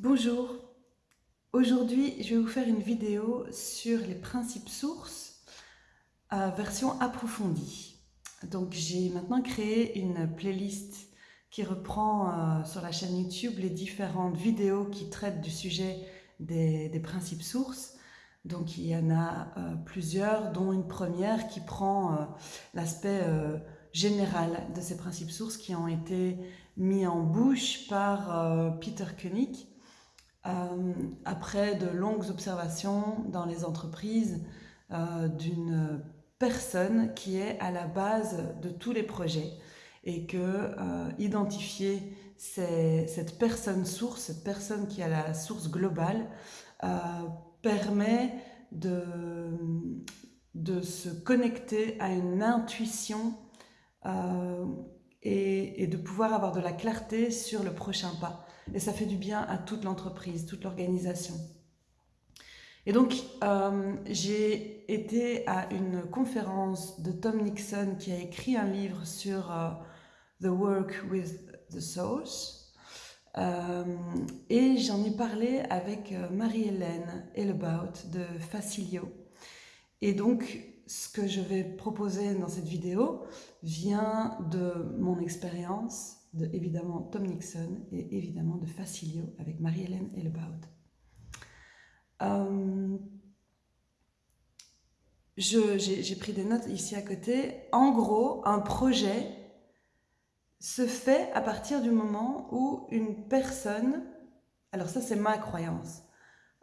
Bonjour, aujourd'hui je vais vous faire une vidéo sur les principes sources euh, version approfondie. Donc j'ai maintenant créé une playlist qui reprend euh, sur la chaîne YouTube les différentes vidéos qui traitent du sujet des, principes sources. Donc il y en a euh, plusieurs, dont une première qui prend l'aspect général de ces principes sources qui ont été mis en bouche par Peter Koenig après de longues observations dans les entreprises euh, d'une personne qui est à la base de tous les projets et que euh, identifier cette personne source, cette personne qui a la source globale, permet de se connecter à une intuition et, de pouvoir avoir de la clarté sur le prochain pas. Et ça fait du bien à toute l'entreprise, toute l'organisation. Et donc, euh, j'ai été à une conférence de Tom Nixon qui a écrit un livre sur euh, The Work with the Source. Euh, et j'en ai parlé avec Marie-Hélène Elbaut de Facilio. Et donc, ce que je vais proposer dans cette vidéo vient de mon expérience, de évidemment Tom Nixon et évidemment de Facilio avec Marie-Hélène Elbaud. Euh, J'ai pris des notes ici à côté. En gros, un projet se fait à partir du moment où une personne, alors ça c'est ma croyance,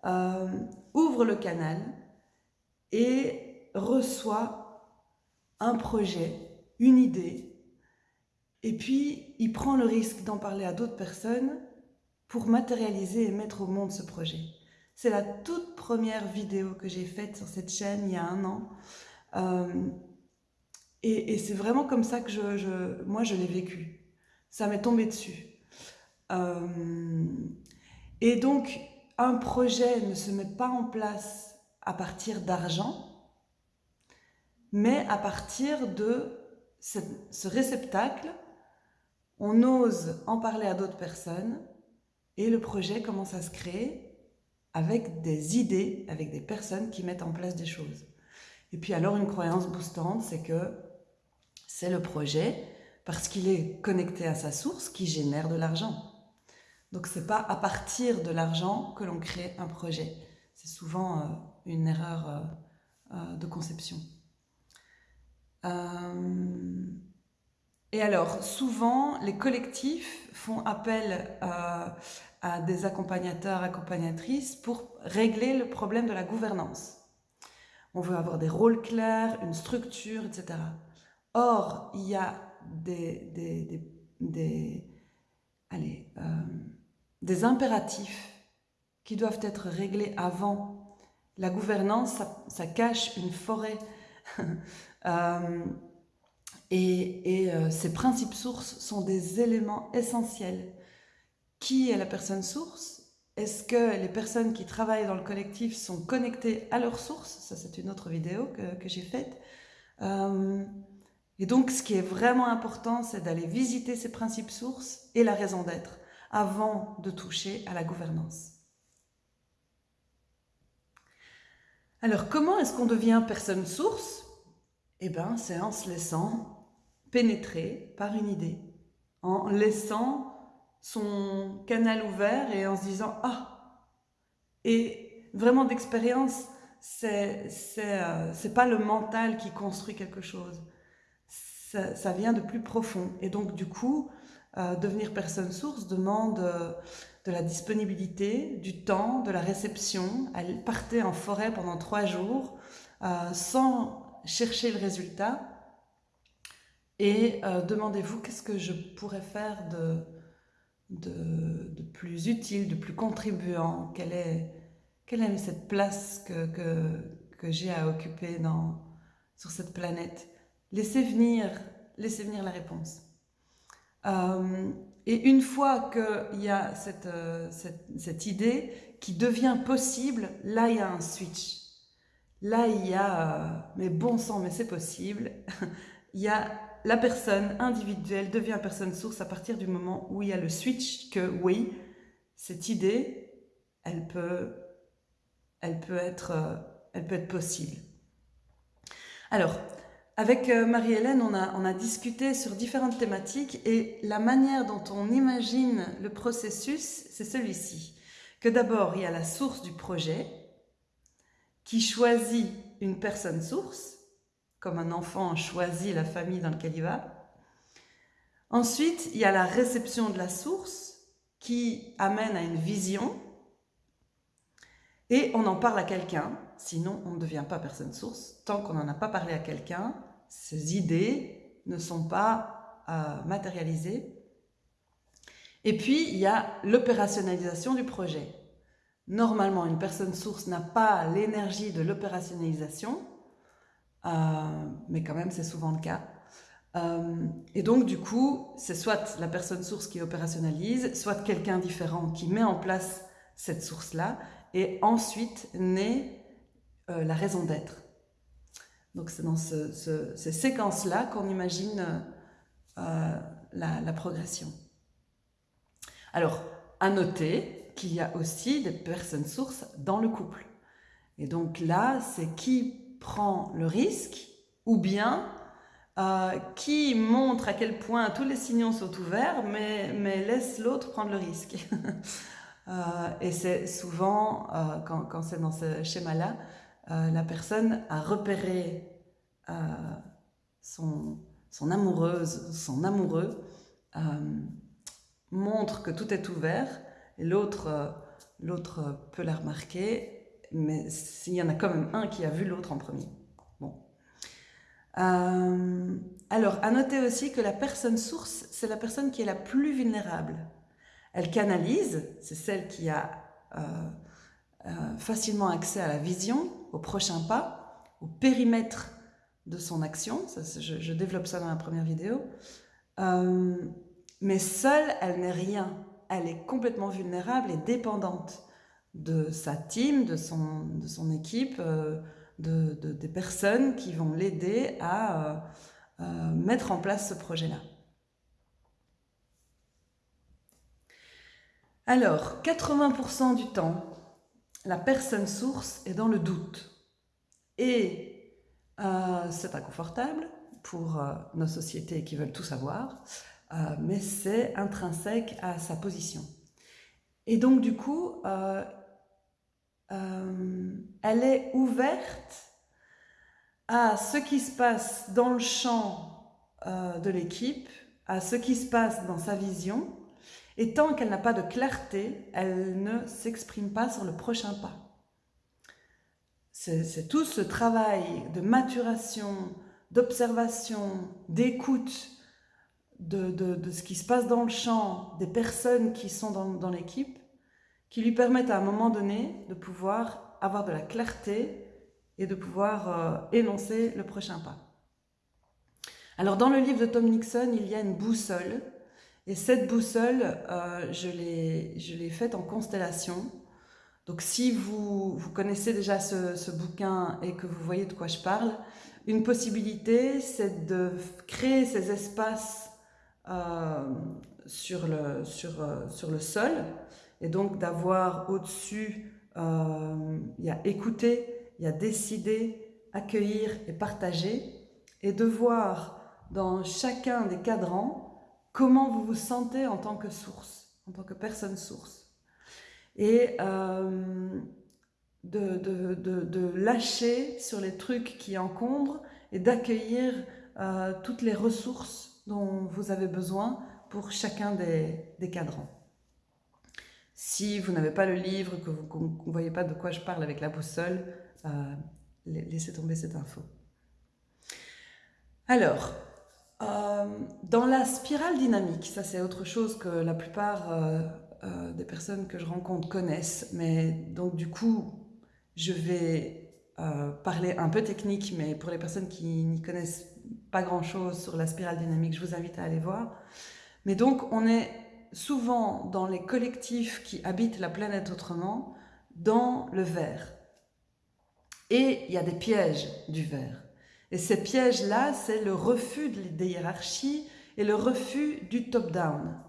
euh, ouvre le canal et reçoit un projet, une idée, et puis il prend le risque d'en parler à d'autres personnes pour matérialiser et mettre au monde ce projet. C'est la toute première vidéo que j'ai faite sur cette chaîne il y a un an. Euh, et, c'est vraiment comme ça que je, moi je l'ai vécu. Ça m'est tombé dessus. Euh, et donc, un projet ne se met pas en place à partir d'argent, mais à partir de ce réceptacle, on ose en parler à d'autres personnes et le projet commence à se créer avec des idées, avec des personnes qui mettent en place des choses. Et puis alors une croyance boostante, c'est que c'est le projet, parce qu'il est connecté à sa source, qui génère de l'argent. Donc c'est pas à partir de l'argent que l'on crée un projet. C'est souvent euh, une erreur euh, euh, de conception. Et alors, souvent, les collectifs font appel euh, à des accompagnateurs, accompagnatrices pour régler le problème de la gouvernance. On veut avoir des rôles clairs, une structure, etc. Or, il y a euh, des impératifs qui doivent être réglés avant. La gouvernance, ça cache une forêt Euh, et, euh, ces principes sources sont des éléments essentiels. Qui est la personne source? Est-ce que les personnes qui travaillent dans le collectif sont connectées à leur source? Ça, c'est une autre vidéo que, j'ai faite. Euh, et donc, ce qui est vraiment important, c'est d'aller visiter ces principes sources et la raison d'être avant de toucher à la gouvernance. Alors, comment est-ce qu'on devient personne source? Eh bien, c'est en se laissant pénétrer par une idée, en laissant son canal ouvert et en se disant « Ah !» Et vraiment d'expérience, c'est euh, c'est pas le mental qui construit quelque chose, ça, vient de plus profond. Et donc, du coup, euh, devenir personne source demande euh, de la disponibilité, du temps, de la réception. Elle partait en forêt pendant trois jours sans cherchez le résultat et euh, demandez-vous qu'est-ce que je pourrais faire de, de, plus utile, de plus contribuant, quelle est, quelle est cette place que, que, j'ai à occuper dans, sur cette planète? Laissez venir, laissez venir la réponse. Euh, et une fois qu'il y a cette, euh, cette, cette idée qui devient possible, là il y a un switch. Là, il y a, euh, mais bon sang, mais c'est possible, il y a la personne individuelle devient personne source à partir du moment où il y a le switch que oui, cette idée, elle peut, euh, être possible. Alors, avec euh, Marie-Hélène, on a, on a discuté sur différentes thématiques et la manière dont on imagine le processus, c'est celui-ci. Que d'abord, il y a la source du projet qui choisit une personne source, comme un enfant choisit la famille dans laquelle il va. Ensuite, il y a la réception de la source qui amène à une vision et on en parle à quelqu'un, sinon on ne devient pas personne source. Tant qu'on n'en a pas parlé à quelqu'un, ces idées ne sont pas euh, matérialisées. Et puis, il y a l'opérationnalisation du projet. Normalement, une personne source n'a pas l'énergie de l'opérationnalisation, mais quand même, c'est souvent le cas. Euh, et donc, du coup, c'est soit la personne source qui opérationnalise, soit quelqu'un différent qui met en place cette source-là, et ensuite naît euh, la raison d'être. Donc, c'est dans ces séquences-là qu'on imagine euh, la, progression. Alors, à noter qu'il y a aussi des personnes sources dans le couple. Et donc là, c'est qui prend le risque, ou bien euh, qui montre à quel point tous les signaux sont ouverts, mais, laisse l'autre prendre le risque. euh, et c'est souvent, euh, quand, quand c'est dans ce schéma-là, la personne a repéré son, amoureuse, son amoureux, montre que tout est ouvert, et l'autre peut la remarquer, mais s'il y en a quand même un qui a vu l'autre en premier. Euh, alors, à noter aussi que la personne source, c'est la personne qui est la plus vulnérable. Elle canalise, c'est celle qui a euh, euh, facilement accès à la vision, au prochain pas, au périmètre de son action. Je, je, développe ça dans la première vidéo. Mais seule, elle n'est rien. Elle est complètement vulnérable et dépendante de sa team, de son, de son équipe, euh, de, de, des personnes qui vont l'aider à euh, euh, mettre en place ce projet-là. Alors, 80% du temps, la personne source est dans le doute. Et c'est inconfortable pour euh, nos sociétés qui veulent tout savoir, mais c'est intrinsèque à sa position. Et donc, du coup, elle est ouverte à ce qui se passe dans le champ euh, de l'équipe, à ce qui se passe dans sa vision, et tant qu'elle n'a pas de clarté, elle ne s'exprime pas sur le prochain pas. C'est tout ce travail de maturation, d'observation, d'écoute de, ce qui se passe dans le champ, des personnes qui sont dans l'équipe, qui lui permettent à un moment donné de pouvoir avoir de la clarté et de pouvoir euh, énoncer le prochain pas. Alors dans le livre de Tom Nixon, il y a une boussole, et cette boussole, euh, je l'ai faite en constellation. Donc si vous, connaissez déjà ce, bouquin et que vous voyez de quoi je parle, une possibilité, c'est de créer ces espaces euh, sur le sol, et donc d'avoir au-dessus, euh, il y a écouter, il y a décider, accueillir et partager, et de voir dans chacun des cadrans comment vous vous sentez en tant que source, en tant que personne source. Et euh, de, lâcher sur les trucs qui encombrent et d'accueillir euh, toutes les ressources dont vous avez besoin pour chacun des cadrans. Si vous n'avez pas le livre, que vous ne voyez pas de quoi je parle avec la boussole, euh, laissez tomber cette info. Alors, euh, dans la spirale dynamique, ça c'est autre chose que la plupart euh, euh, des personnes que je rencontre connaissent, mais donc du coup, je vais euh, parler un peu technique, mais pour les personnes qui n'y connaissent pas grand-chose sur la spirale dynamique, je vous invite à aller voir. Mais donc, on est souvent dans les collectifs qui habitent la planète autrement, dans le verre. Et il y a des pièges du verre. Et ces pièges-là, c'est le refus des hiérarchies et le refus du top-down.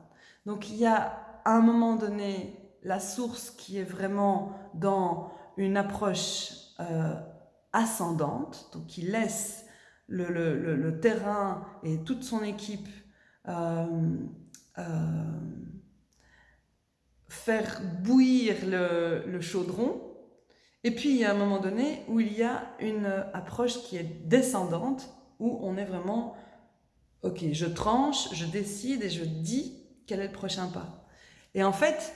Donc il y a à un moment donné la source qui est vraiment dans une approche euh, ascendante, donc qui laisse le, terrain et toute son équipe euh, faire bouillir le, chaudron. Et puis il y a un moment donné où il y a une approche qui est descendante, où on est vraiment, ok, je tranche, je décide et je dis quel est le prochain pas. Et en fait,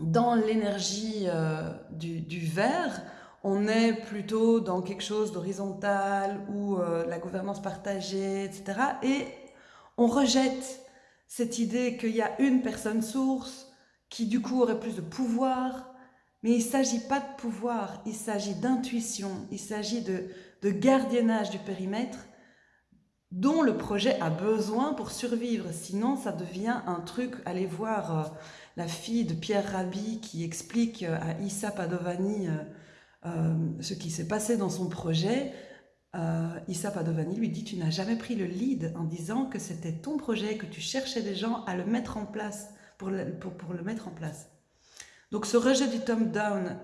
dans l'énergie euh, du, du verre, on est plutôt dans quelque chose d'horizontal ou euh, la gouvernance partagée, etc. Et on rejette cette idée qu'il y a une personne source qui du coup aurait plus de pouvoir. Mais il ne s'agit pas de pouvoir, il s'agit d'intuition, il s'agit de, de gardiennage du périmètre dont le projet a besoin pour survivre. Sinon, ça devient un truc, allez voir euh, la fille de Pierre Rabhi qui explique euh, à Issa Padovani euh, ce qui s'est passé dans son projet. Issa Padovani lui dit, tu n'as jamais pris le lead en disant que c'était ton projet, que tu cherchais des gens à le mettre en place, pour le, mettre en place. Donc ce rejet du top-down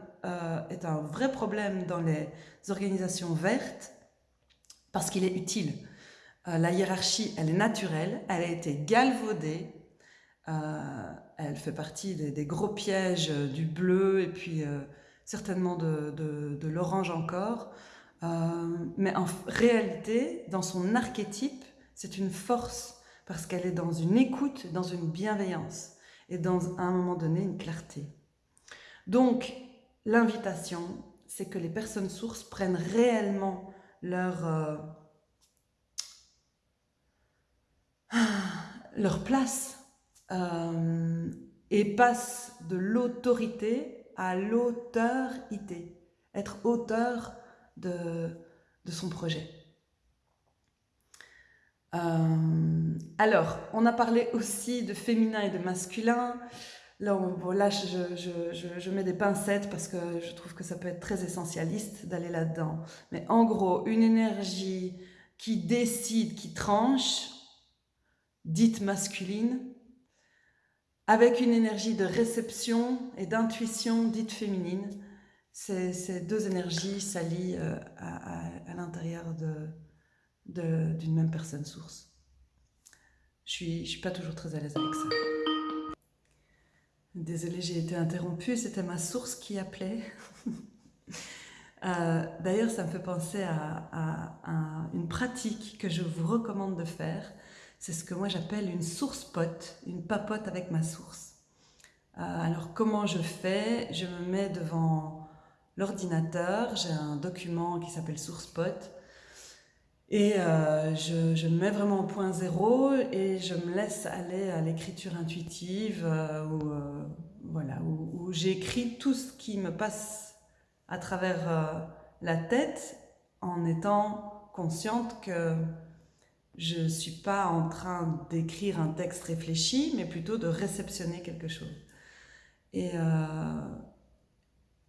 est un vrai problème dans les organisations vertes parce qu'il est utile. Euh, la hiérarchie, elle est naturelle, elle a été galvaudée, euh, elle fait partie des, gros pièges euh, du bleu et puis certainement de, l'orange encore. Mais en réalité, dans son archétype, c'est une force parce qu'elle est dans une écoute, dans une bienveillance et dans à un moment donné une clarté. Donc, l'invitation, c'est que les personnes sources prennent réellement leur leur place euh, et passe de l'autorité à l'auteurité, être auteur de, son projet. Euh, alors, on a parlé aussi de féminin et de masculin. Là, là je, je, je, mets des pincettes parce que je trouve que ça peut être très essentialiste d'aller là-dedans. Mais en gros, une énergie qui décide, qui tranche, dite masculine, avec une énergie de réception et d'intuition dite féminine. Ces, deux énergies s'allient euh, à, l'intérieur d'une de, même personne source. Je suis, je suis pas toujours très à l'aise avec ça. Désolée, j'ai été interrompue, c'était ma source qui appelait. Euh, d'ailleurs, ça me fait penser à, une pratique que je vous recommande de faire. C'est ce que moi j'appelle une source pote, une papote avec ma source. Euh, alors comment je fais? Je me mets devant l'ordinateur, j'ai un document qui s'appelle SourcePot et euh, je, me mets vraiment au point zéro et je me laisse aller à l'écriture intuitive euh, où, voilà, où, j'écris tout ce qui me passe à travers la tête en étant consciente que je ne suis pas en train d'écrire un texte réfléchi, mais plutôt de réceptionner quelque chose. Et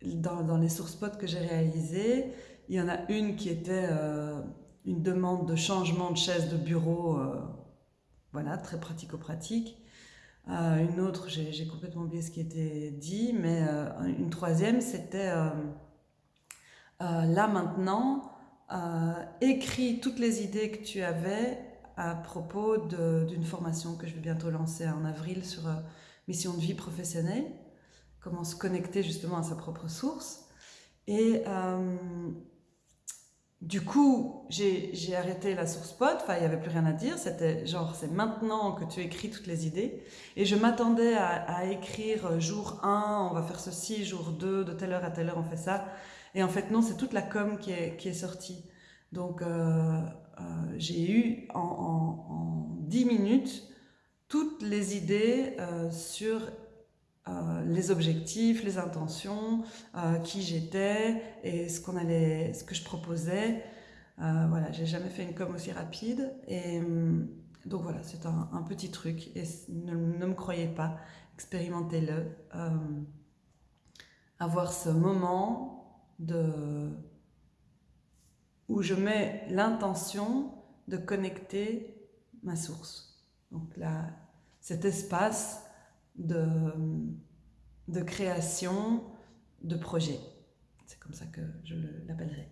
euh, dans, les sources potes que j'ai réalisées, il y en a une qui était euh, une demande de changement de chaise de bureau, euh, voilà, très pratico-pratique. une autre, j'ai complètement oublié ce qui était dit, mais une troisième, c'était là maintenant, euh, écris toutes les idées que tu avais à propos d'une formation que je vais bientôt lancer en avril sur euh, mission de vie professionnelle, comment se connecter justement à sa propre source. Et euh, du coup, j'ai arrêté la source pod, enfin il n'y avait plus rien à dire, c'était genre c'est maintenant que tu écris toutes les idées. Et je m'attendais à, écrire jour 1, on va faire ceci, jour 2, de telle heure à telle heure on fait ça. Et en fait, non, c'est toute la com qui est, qui est sortie. Donc, euh, euh, j'ai eu en, en, 10 minutes toutes les idées euh, sur les objectifs, les intentions, qui j'étais et ce, allait, ce que je proposais. voilà, j'ai jamais fait une com aussi rapide. Et donc voilà, c'est un, un, petit truc. Et ne, ne me croyez pas, expérimentez-le. avoir ce moment de, où je mets l'intention de connecter ma source. Donc là, cet espace de, création de projets. C'est comme ça que je l'appellerai.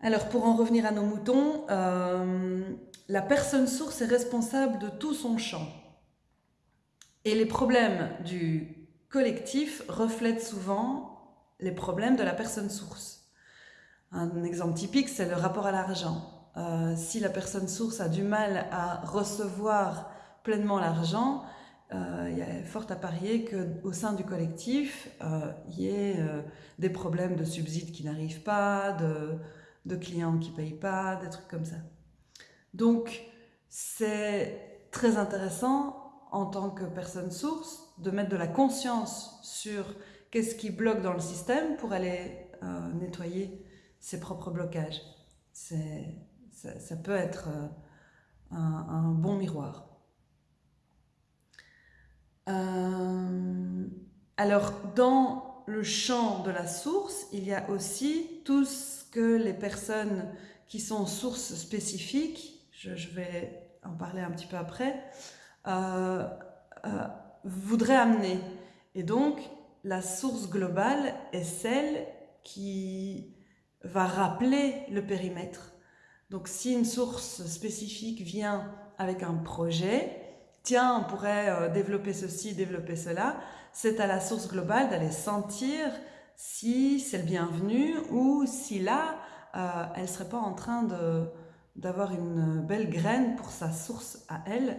Alors pour en revenir à nos moutons, euh, la personne source est responsable de tout son champ. Et les problèmes du collectif reflètent souvent les problèmes de la personne source. Un exemple typique, c'est le rapport à l'argent. Euh, si la personne source a du mal à recevoir pleinement l'argent, il y a fort à parier qu'au sein du collectif, euh, il y ait des problèmes de subsides qui n'arrivent pas, de, clients qui ne payent pas, des trucs comme ça. Donc, c'est très intéressant en tant que personne source de mettre de la conscience sur qu'est-ce qui bloque dans le système pour aller nettoyer ses propres blocages. Ça, peut être euh, un, bon miroir. Euh, alors, dans le champ de la source, il y a aussi tout ce que les personnes qui sont sources spécifiques, je, vais en parler un petit peu après, euh, voudraient amener. Et donc, la source globale est celle qui va rappeler le périmètre. Donc si une source spécifique vient avec un projet, tiens, on pourrait euh, développer ceci, développer cela, c'est à la source globale d'aller sentir si c'est le bienvenu ou si là, euh, elle ne serait pas en train d'avoir une belle graine pour sa source à elle,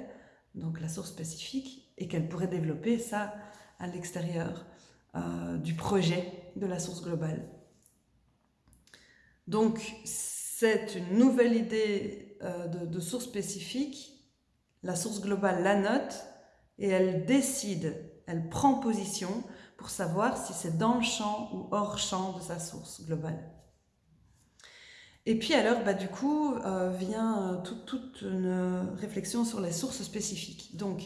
donc la source spécifique, et qu'elle pourrait développer ça à l'extérieur euh, du projet de la source globale. Donc, c'est une nouvelle idée de, source spécifique, la source globale la note et elle décide, elle prend position pour savoir si c'est dans le champ ou hors champ de sa source globale. Et puis alors, bah, du coup, euh, vient euh, toute une réflexion sur les sources spécifiques. Donc,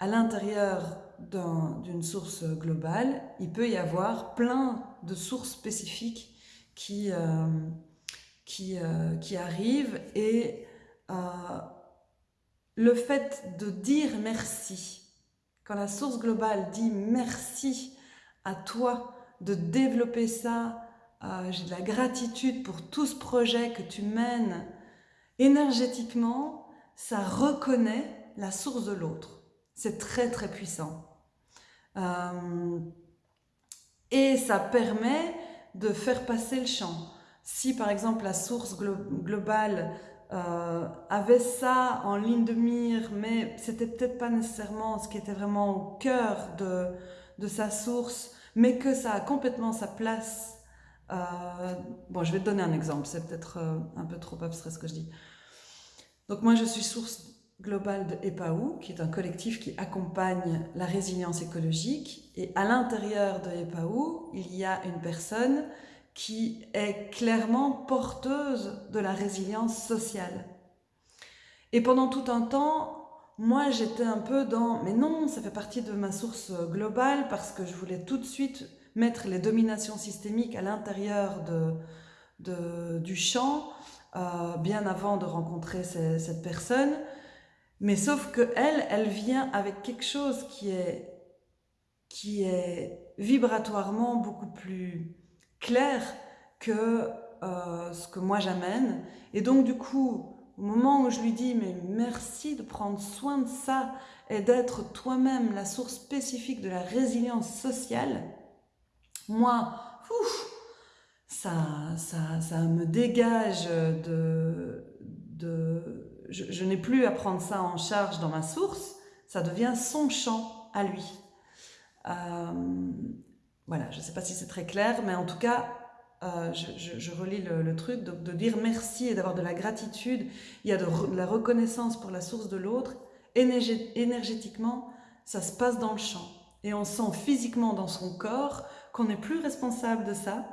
à l'intérieur d'une source globale, il peut y avoir plein de sources spécifiques qui, euh, qui arrive et le fait de dire merci, quand la source globale dit merci à toi de développer ça, euh, j'ai de la gratitude pour tout ce projet que tu mènes, énergétiquement, ça reconnaît la source de l'autre. C'est très très puissant. et ça permet de faire passer le champ si par exemple la source globale euh, avait ça en ligne de mire, mais c'était peut-être pas nécessairement ce qui était vraiment au cœur de, de sa source, mais que ça a complètement sa place. Euh, bon, je vais te donner un exemple, c'est peut-être euh, un peu trop abstrait ce que je dis. Donc moi, je suis source globale de EPAU, qui est un collectif qui accompagne la résilience écologique. Et à l'intérieur de EPAU, il y a une personne qui est clairement porteuse de la résilience sociale. Et pendant tout un temps, moi j'étais un peu dans « mais non, ça fait partie de ma source globale parce que je voulais tout de suite mettre les dominations systémiques à l'intérieur de, du champ, euh, bien avant de rencontrer cette personne. Mais sauf que elle, elle vient avec quelque chose qui est, qui est vibratoirement beaucoup plus clair que euh, ce que moi j'amène. Et donc du coup, au moment où je lui dis mais merci de prendre soin de ça et d'être toi-même la source spécifique de la résilience sociale, moi, ça, ça, ça me dégage de... de je, n'ai plus à prendre ça en charge dans ma source, ça devient son champ à lui. Euh, voilà, je ne sais pas si c'est très clair, mais en tout cas, euh, je, relis le, truc, de, dire merci et d'avoir de la gratitude. Il y a de, la reconnaissance pour la source de l'autre. Énergétiquement, ça se passe dans le champ. Et on sent physiquement dans son corps qu'on n'est plus responsable de ça.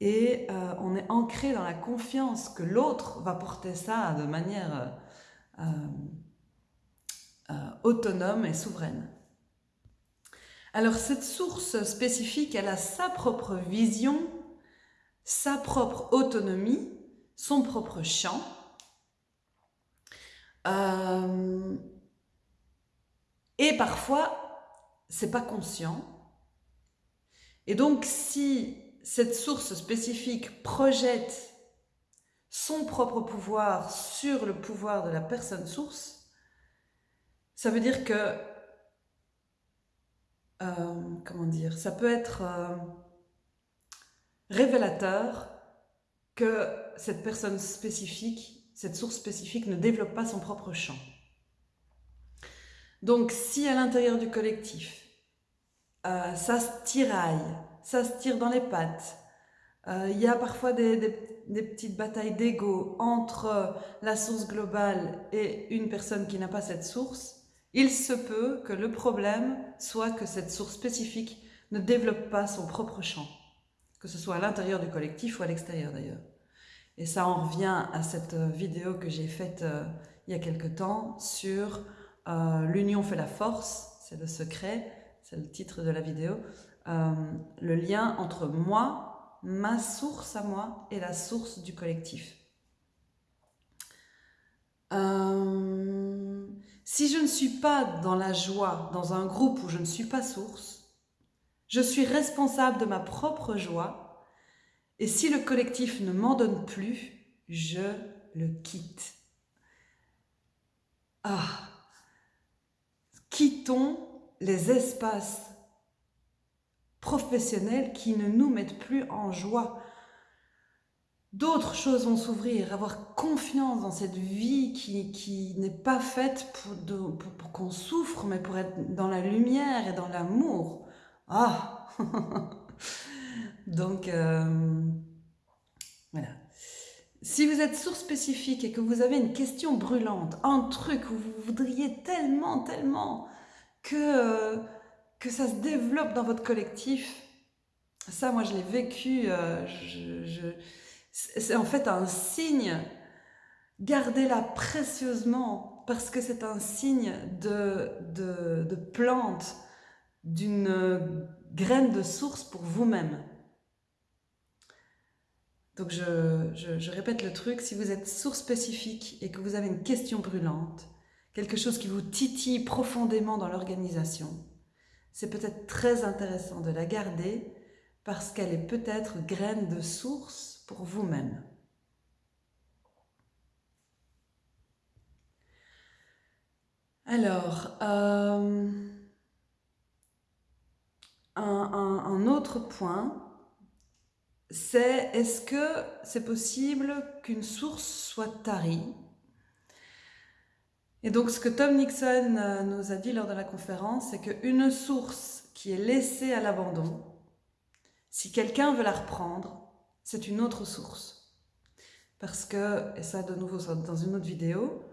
Et euh, on est ancré dans la confiance que l'autre va porter ça de manière euh, autonome et souveraine. Alors cette source spécifique, elle a sa propre vision, sa propre autonomie, son propre champ. Euh, et parfois, c'est pas conscient. Et donc, si cette source spécifique projette son propre pouvoir sur le pouvoir de la personne source, ça veut dire que, comment dire, ça peut être euh, révélateur que cette personne spécifique, cette source spécifique ne développe pas son propre champ. Donc si à l'intérieur du collectif, euh, ça se tiraille, ça se tire dans les pattes, euh, il y a parfois des, petites batailles d'ego entre la source globale et une personne qui n'a pas cette source, il se peut que le problème soit que cette source spécifique ne développe pas son propre champ, que ce soit à l'intérieur du collectif ou à l'extérieur d'ailleurs. Et ça en revient à cette vidéo que j'ai faite euh, il y a quelque temps sur euh, L'union fait la force, c'est le secret, c'est le titre de la vidéo. Euh, le lien entre moi, ma source à moi et la source du collectif. Euh, si je ne suis pas dans la joie, dans un groupe où je ne suis pas source, je suis responsable de ma propre joie et si le collectif ne m'en donne plus, je le quitte. Ah, quittons les espaces professionnels qui ne nous mettent plus en joie. D'autres choses vont s'ouvrir, avoir confiance dans cette vie qui, n'est pas faite pour, qu'on souffre, mais pour être dans la lumière et dans l'amour. Ah Donc, euh, voilà. Si vous êtes source spécifique et que vous avez une question brûlante, un truc où vous voudriez tellement, tellement que, euh, ça se développe dans votre collectif, ça, moi, je l'ai vécu. Euh, c'est en fait un signe. Gardez-la précieusement parce que c'est un signe de, de, plante, d'une graine de source pour vous-même. Donc je, répète le truc, si vous êtes source spécifique et que vous avez une question brûlante, quelque chose qui vous titille profondément dans l'organisation, c'est peut-être très intéressant de la garder parce qu'elle est peut-être graine de source pour vous-même. Alors, euh, un autre point, c'est est-ce que c'est possible qu'une source soit tarie? Et donc ce que Tom Nixon euh, nous a dit lors de la conférence, c'est qu'une source qui est laissée à l'abandon, si quelqu'un veut la reprendre, c'est une autre source. Parce que, et ça de nouveau dans une autre vidéo,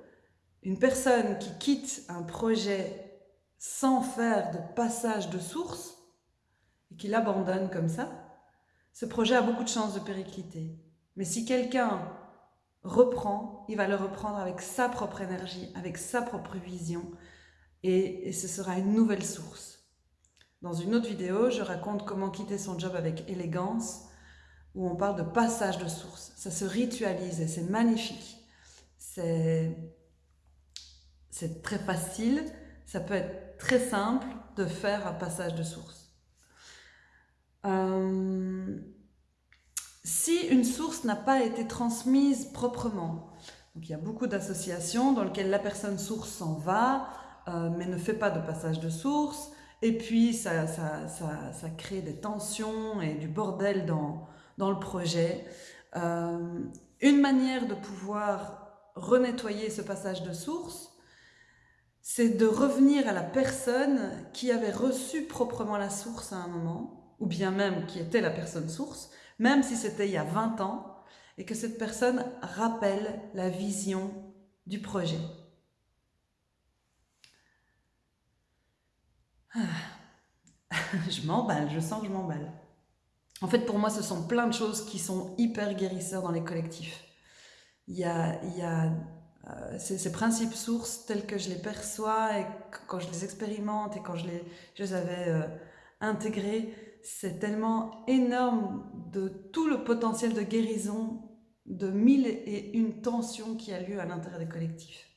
une personne qui quitte un projet sans faire de passage de source, et qui l'abandonne comme ça, ce projet a beaucoup de chances de péricliter. Mais si quelqu'un reprend, il va le reprendre avec sa propre énergie, avec sa propre vision, et, ce sera une nouvelle source. Dans une autre vidéo, je raconte comment quitter son job avec élégance, où on parle de passage de source. Ça se ritualise et c'est magnifique. C'est très facile, ça peut être très simple de faire un passage de source. Euh, si une source n'a pas été transmise proprement, donc il y a beaucoup d'associations dans lesquelles la personne source s'en va, euh, mais ne fait pas de passage de source, et puis ça, ça, ça, ça crée des tensions et du bordel dans, dans le projet. Euh, une manière de pouvoir renettoyer ce passage de source, c'est de revenir à la personne qui avait reçu proprement la source à un moment, ou bien même qui était la personne source, même si c'était il y a 20 ans, et que cette personne rappelle la vision du projet. Ah. je m'emballe, je sens que je m'emballe. En fait, pour moi, ce sont plein de choses qui sont hyper guérisseurs dans les collectifs. Il y a, euh, ces, principes sources tels que je les perçois et quand je les expérimente et quand je les, je les avais euh, intégrés, c'est tellement énorme de tout le potentiel de guérison de mille et une tensions qui a lieu à l'intérieur des collectifs.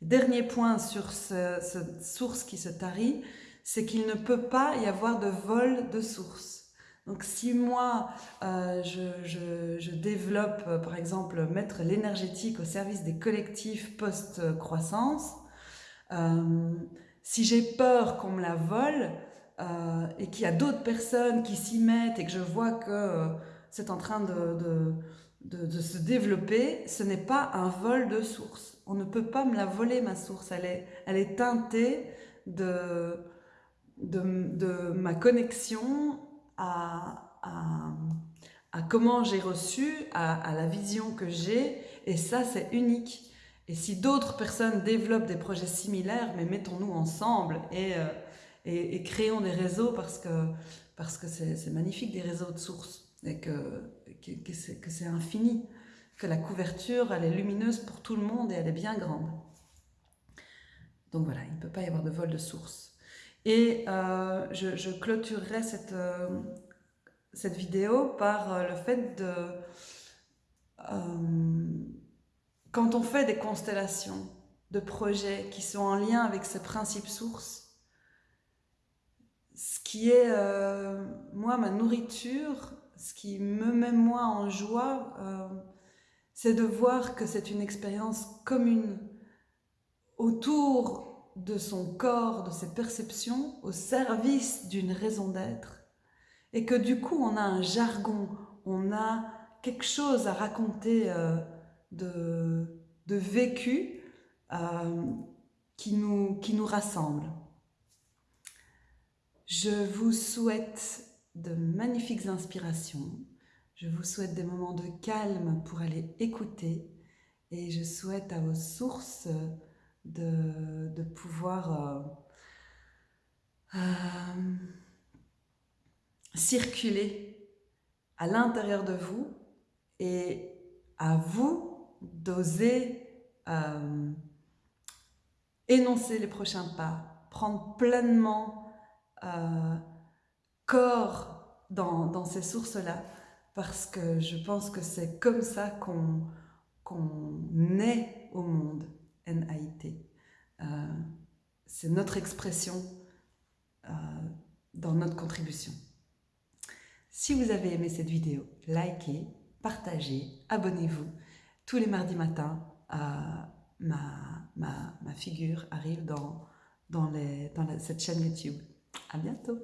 Dernier point sur cette source qui se tarit, c'est qu'il ne peut pas y avoir de vol de source. Donc si moi, euh, je, développe, euh, par exemple, mettre l'énergétique au service des collectifs post-croissance, euh, si j'ai peur qu'on me la vole et qu'il y a d'autres personnes qui s'y mettent et que je vois que c'est en train de, se développer, ce n'est pas un vol de source. On ne peut pas me la voler, ma source. Elle est, teintée de, ma connexion à, comment j'ai reçu, à, la vision que j'ai, et ça, c'est unique. Et si d'autres personnes développent des projets similaires, mais mettons-nous ensemble et, euh, créons des réseaux parce que c'est magnifique des réseaux de sources et que, que, que c'est infini, que la couverture, elle est lumineuse pour tout le monde et elle est bien grande. Donc voilà, il ne peut pas y avoir de vol de source. Et euh, je, clôturerai cette, euh, cette vidéo par euh, le fait de... quand on fait des constellations de projets qui sont en lien avec ces principes sources, ce qui est, moi, ma nourriture, ce qui me met moi en joie, c'est de voir que c'est une expérience commune autour de son corps, de ses perceptions, au service d'une raison d'être, et que du coup on a un jargon, on a quelque chose à raconter euh, de, vécu euh, qui, nous, qui nous rassemble. Je vous souhaite de magnifiques inspirations, je vous souhaite des moments de calme pour aller écouter, et je souhaite à vos sources de, pouvoir euh, euh, circuler à l'intérieur de vous et à vous d'oser euh, énoncer les prochains pas, prendre pleinement corps dans, ces sources-là, parce que je pense que c'est comme ça qu'on qu'on naît au monde. NAIT. Euh, c'est notre expression euh, dans notre contribution. Si vous avez aimé cette vidéo, likez, partagez, abonnez-vous. Tous les mardis matins, euh, ma, figure arrive dans cette chaîne YouTube. À bientôt